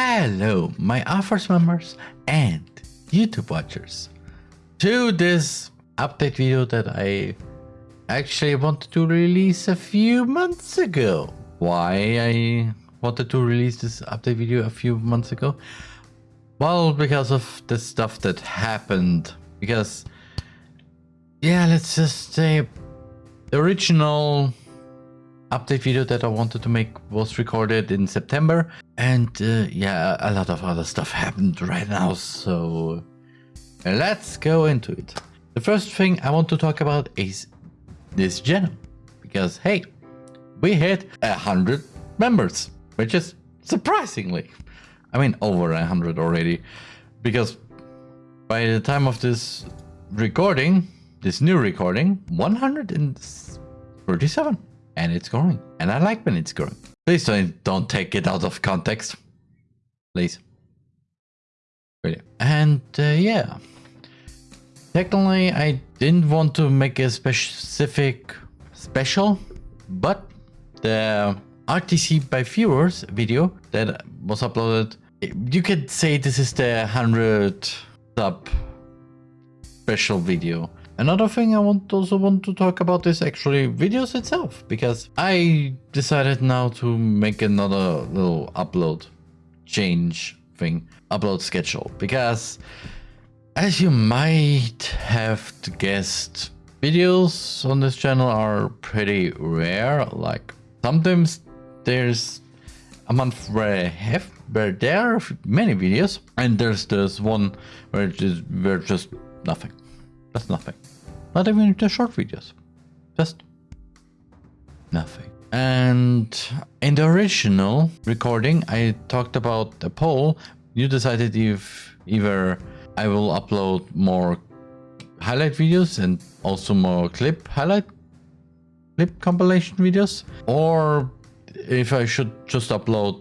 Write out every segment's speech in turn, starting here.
Hello, my offers members and YouTube watchers. To this update video that I actually wanted to release a few months ago. Why I wanted to release this update video a few months ago? Well, because of the stuff that happened. Because, yeah, let's just say the original update video that I wanted to make was recorded in September. And uh, yeah, a lot of other stuff happened right now. So let's go into it. The first thing I want to talk about is this channel. Because hey, we hit a hundred members, which is surprisingly, I mean over a hundred already. Because by the time of this recording, this new recording, 137 and it's growing. And I like when it's growing. Please don't, don't take it out of context. Please. Really. And uh, yeah. Technically, I didn't want to make a specific special, but the RTC by viewers video that was uploaded, you could say this is the 100 sub special video. Another thing I want also want to talk about is actually videos itself because I decided now to make another little upload change thing, upload schedule because as you might have guessed, videos on this channel are pretty rare. Like sometimes there's a month where I have where there are many videos and there's this one where just where just nothing. That's nothing. Not even the short videos. Just nothing. And in the original recording, I talked about a poll. You decided if either I will upload more highlight videos and also more clip highlight clip compilation videos or if I should just upload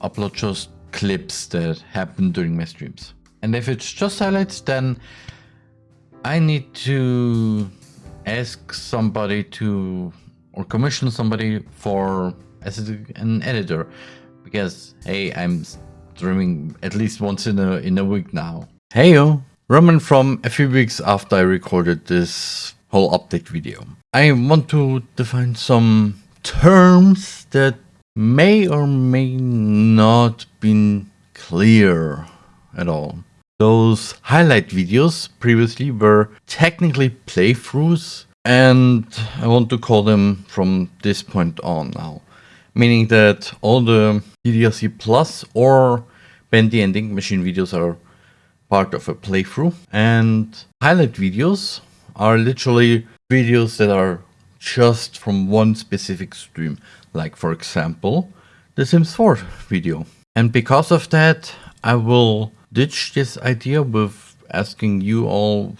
upload just clips that happen during my streams. And if it's just highlights, then I need to ask somebody to or commission somebody for as an editor because hey I'm streaming at least once in a in a week now. Heyo, Roman from a few weeks after I recorded this whole update video. I want to define some terms that may or may not been clear at all. Those highlight videos previously were technically playthroughs and I want to call them from this point on now. Meaning that all the DDLC Plus or Bendy and the Ink Machine videos are part of a playthrough and highlight videos are literally videos that are just from one specific stream. Like for example, the Sims 4 video. And because of that, I will ditch this idea with asking you all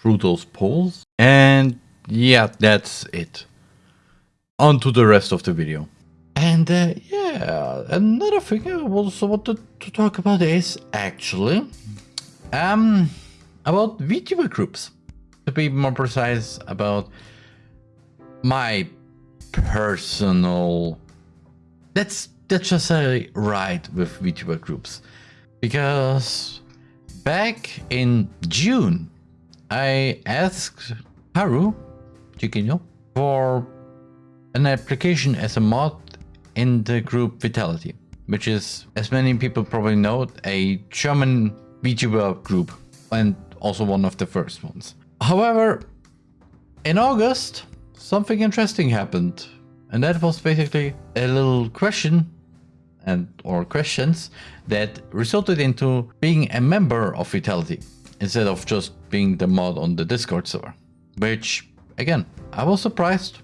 through those polls. And yeah, that's it. On to the rest of the video. And uh, yeah, another thing I also wanted to talk about is actually um about VTuber groups. To be more precise about my personal let's let's just say ride with VTuber groups. Because back in June, I asked Haru Chiquino for an application as a mod in the group Vitality, which is, as many people probably know, a German VTuber group and also one of the first ones. However, in August, something interesting happened. And that was basically a little question and or questions that resulted into being a member of Vitality instead of just being the mod on the Discord server. Which, again, I was surprised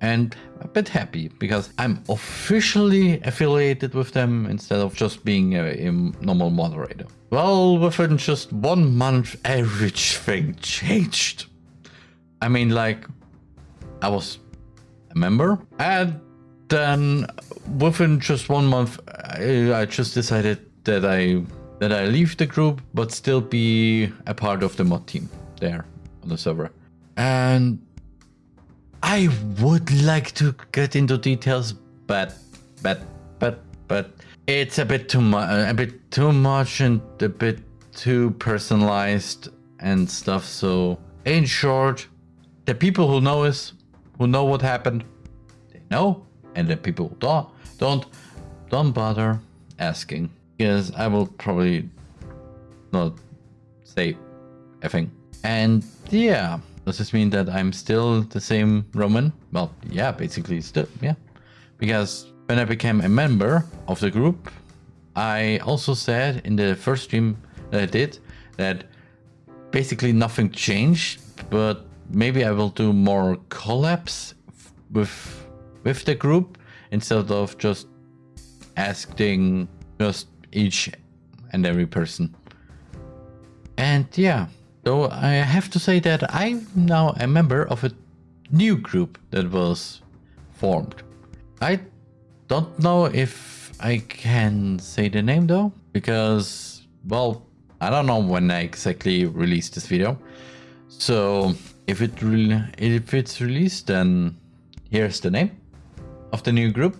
and a bit happy because I'm officially affiliated with them instead of just being a, a normal moderator. Well, within just one month, everything changed. I mean, like, I was a member and then within just one month, I, just decided that I that I leave the group, but still be a part of the mod team there on the server. And I would like to get into details, but but but but it's a bit too much, a bit too much and a bit too personalized and stuff. So in short, the people who know us, who know what happened, they know, and the people don't, don't, don't bother asking because I will probably not say a thing. And yeah, does this mean that I'm still the same Roman? Well, yeah, basically still, yeah. Because when I became a member of the group, I also said in the first stream that I did that basically nothing changed, but maybe I will do more collabs with with the group instead of just asking just each and every person. And yeah, so I have to say that I'm now a member of a new group that was formed. I don't know if I can say the name though, because, well, I don't know when I exactly released this video. So if it if it's released, then here's the name of the new group.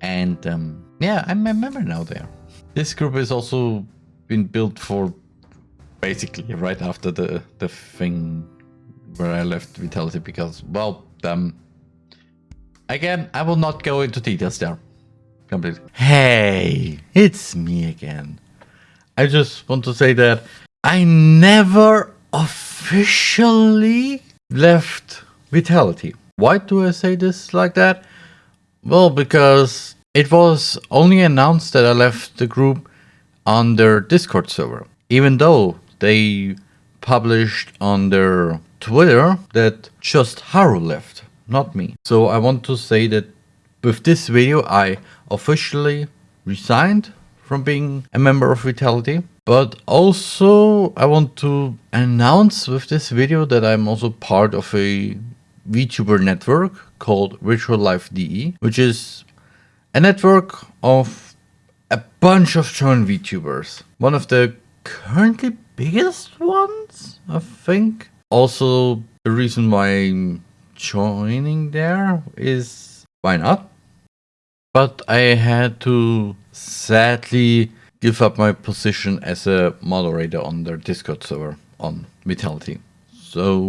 And um, yeah, I'm a member now there. This group has also been built for basically right after the, the thing where I left Vitality because, well, um, again, I will not go into details there. Completely. Hey, it's me again. I just want to say that I never officially left Vitality. Why do I say this like that? Well, because it was only announced that I left the group on their Discord server. Even though they published on their Twitter that just Haru left, not me. So I want to say that with this video I officially resigned from being a member of Vitality. But also I want to announce with this video that I'm also part of a VTuber network called Virtual Life DE, which is a network of a bunch of joint VTubers. One of the currently biggest ones, I think. Also, the reason why I'm joining there is why not? But I had to sadly give up my position as a moderator on their Discord server on Vitality. So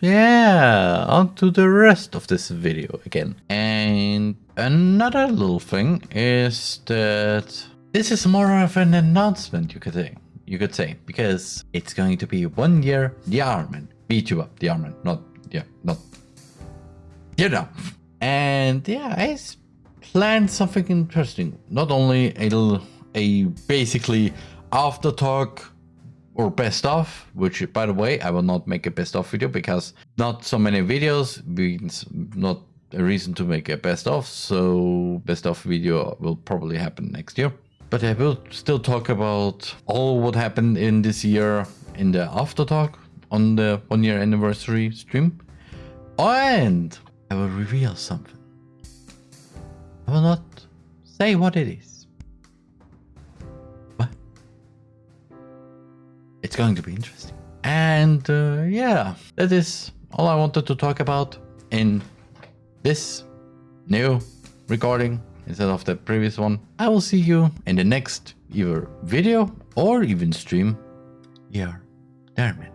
yeah, on to the rest of this video again. And another little thing is that this is more of an announcement you could say, you could say, because it's going to be one year the Armin, VTuber, the Armin, not yeah, not you know. And yeah, I planned something interesting. Not only a a basically after talk or best of, which by the way, I will not make a best of video because not so many videos means not a reason to make a best of. So best of video will probably happen next year. But I will still talk about all what happened in this year in the after talk on the one year anniversary stream. And I will reveal something. I will not say what it is. It's going to be interesting. And uh, yeah, that is all I wanted to talk about in this new recording instead of the previous one. I will see you in the next either video or even stream. Yeah, Here, Dermot.